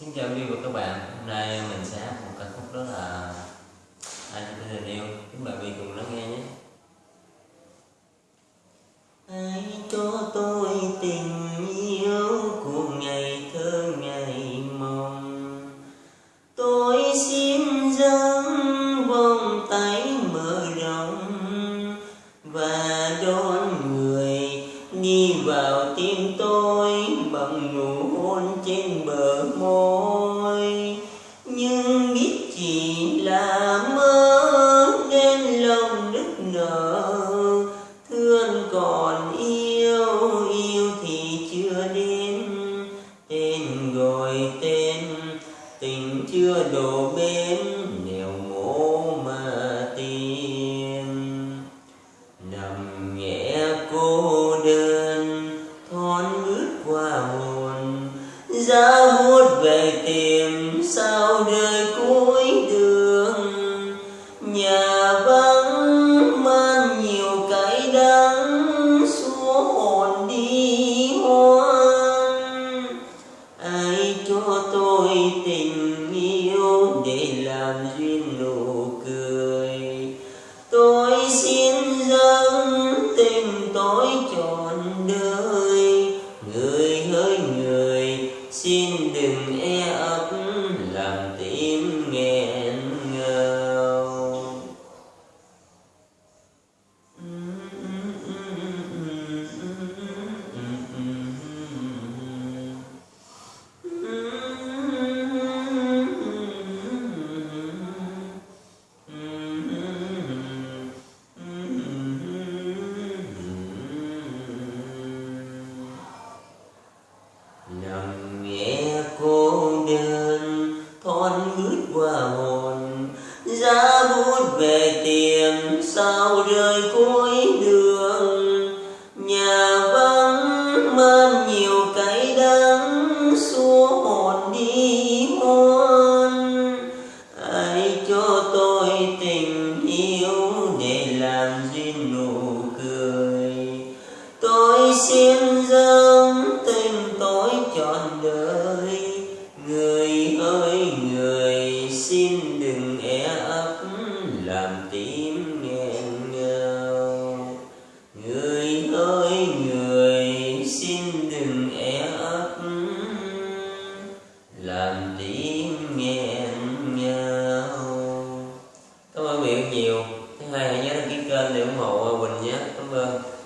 Xin chào quý vị và các bạn, hôm nay mình sẽ hát một ca khúc đó là Ai cho tình yêu, chúng bạn vị cùng lắng nghe nhé. Ai cho tôi tình yêu của ngày thơ ngày mong Tôi xin dâng vòng tay mở rộng Và đón người đi vào tim tôi bằng nụ hôn trên bờ môi biết chỉ là mơ nên lòng nức nở. Thương còn yêu yêu thì chưa đến. Tên gọi tên, tình chưa đổ làm duyên nụ cười. Tôi xin dâng tình tôi trọn đời. Người hỡi người, xin đừng em con hít qua hồn, giá bút về tiền sao rơi cuối đường. Nhà vắng mang nhiều cái đắng xua hồn đi hôn ai cho tôi tình yêu để làm duyên nụ cười? Tôi xin tím nghẹn ngào. Người ơi, người xin đừng e é ấp làm tím nghẹn ngào. Cảm ơn miệng nhiều. Thứ hai hãy nhớ đăng ký kênh để ủng hộ quỳnh nhé. Cảm ơn.